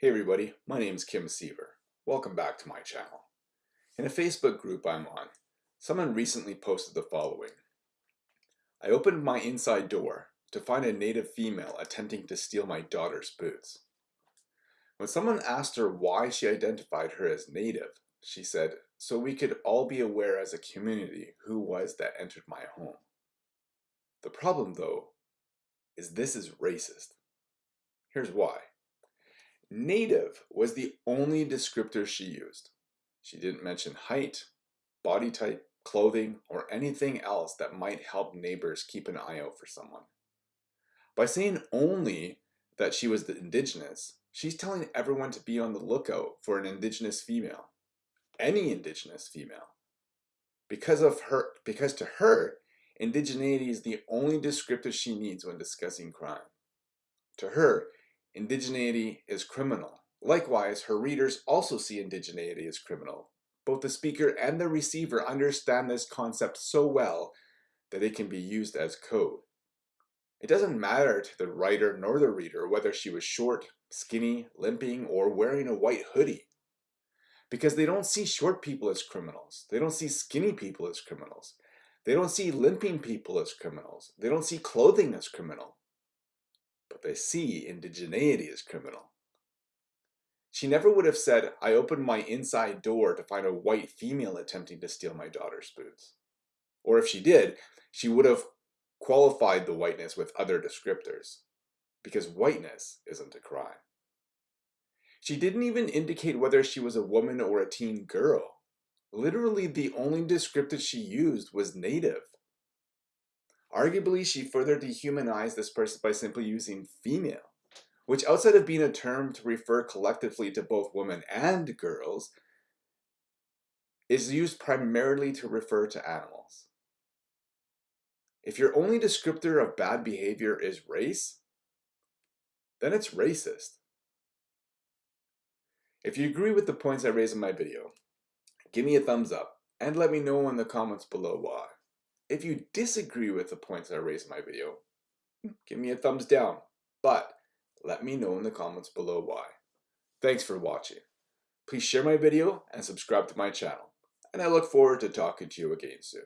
Hey everybody, my name is Kim Seaver. Welcome back to my channel. In a Facebook group I'm on, someone recently posted the following. I opened my inside door to find a native female attempting to steal my daughter's boots. When someone asked her why she identified her as native, she said, so we could all be aware as a community who was that entered my home. The problem though, is this is racist. Here's why. Native was the only descriptor she used. She didn't mention height, body type, clothing, or anything else that might help neighbors keep an eye out for someone. By saying only that she was the indigenous, she's telling everyone to be on the lookout for an indigenous female. Any indigenous female. Because of her because to her, indigeneity is the only descriptor she needs when discussing crime. To her, Indigeneity is criminal. Likewise, her readers also see indigeneity as criminal. Both the speaker and the receiver understand this concept so well that it can be used as code. It doesn't matter to the writer nor the reader whether she was short, skinny, limping, or wearing a white hoodie. Because they don't see short people as criminals. They don't see skinny people as criminals. They don't see limping people as criminals. They don't see clothing as criminal but they see indigeneity as criminal. She never would have said, I opened my inside door to find a white female attempting to steal my daughter's boots. Or if she did, she would have qualified the whiteness with other descriptors, because whiteness isn't a crime. She didn't even indicate whether she was a woman or a teen girl. Literally the only descriptor she used was native. Arguably, she further dehumanized this person by simply using female, which outside of being a term to refer collectively to both women and girls, is used primarily to refer to animals. If your only descriptor of bad behavior is race, then it's racist. If you agree with the points I raised in my video, give me a thumbs up and let me know in the comments below why. If you disagree with the points I raised in my video, give me a thumbs down, but let me know in the comments below why. Thanks for watching. Please share my video and subscribe to my channel, and I look forward to talking to you again soon.